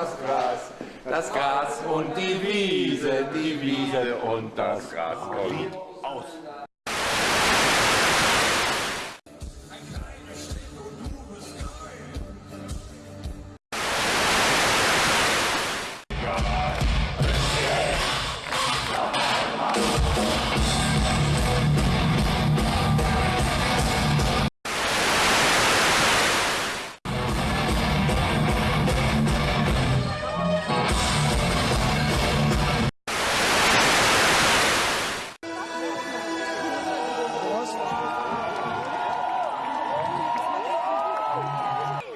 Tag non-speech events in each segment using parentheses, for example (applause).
das Gras. Das Gras und die Wiese, die Wiese und das Gras. Und aus.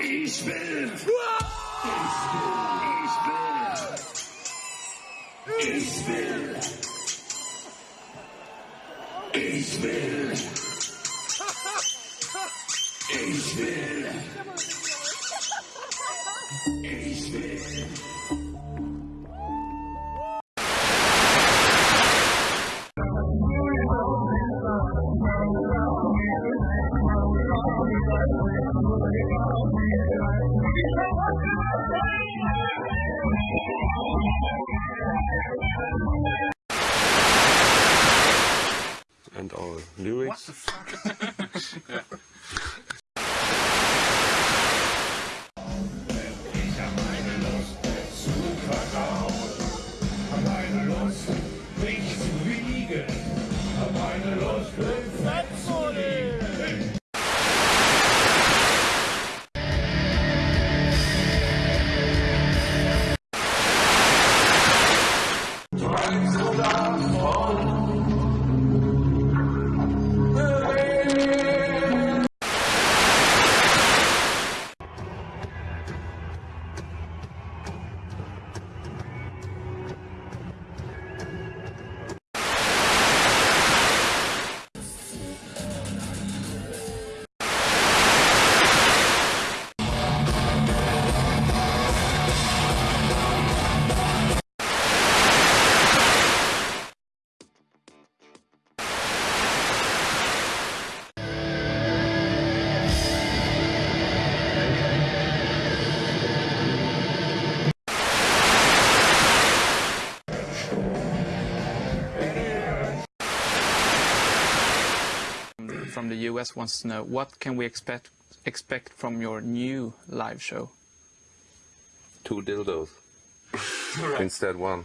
Ich will. Ich will. Ich will. Ich will. Ich and our lyrics. (laughs) from the US wants to know what can we expect expect from your new live show? Two dildos. (laughs) Instead one.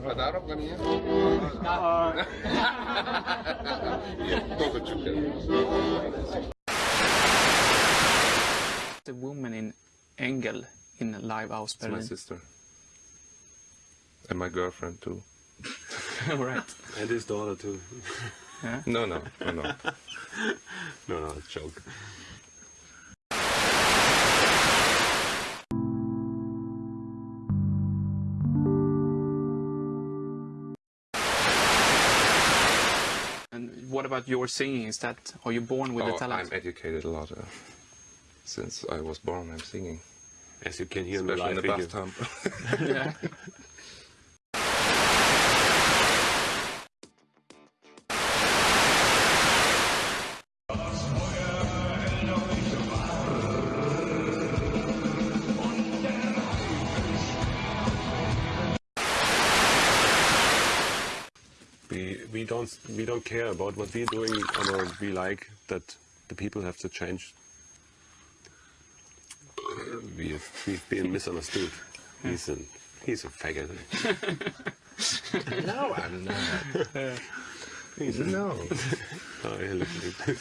هتعرف The woman in Engel in Live aus Berlin. It's my sister. And my girlfriend too. (laughs) right. And his daughter too. No, no, no, no. (laughs) No, no, it's a joke. And what about your singing? Is that are you born with Oh, the talent? I'm educated a lot. Uh, since I was born, I'm singing. As you can hear in the Especially in the video. bathtub. (laughs) yeah. We we don't we don't care about what we're doing, or we like that the people have to change. We've we've been misunderstood. He's a he's a faggot. No, I'm not. no. Oh, yeah, look at him.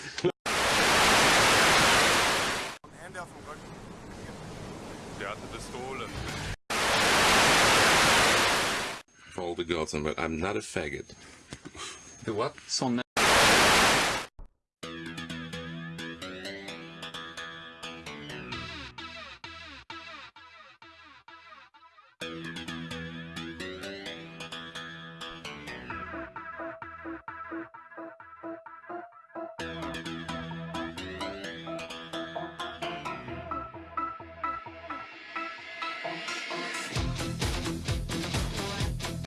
For all but I'm not a faggot. The what? Sån